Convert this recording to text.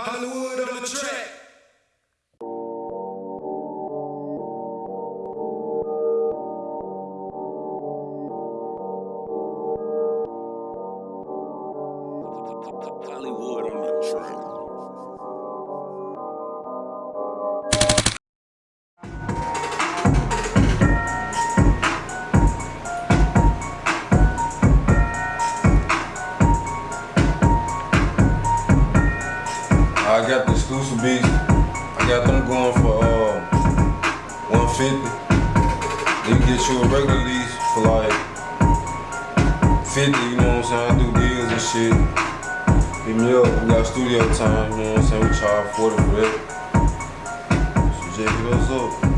Hollywood on the track. Hollywood on the track. I got the exclusive beats. I got them going for uh, 150. They get you a regular lease for like 50, you know what I'm saying? I do deals and shit. Hit me up, we got studio time, you know what I'm saying? We charge 40 for that. So hit us up.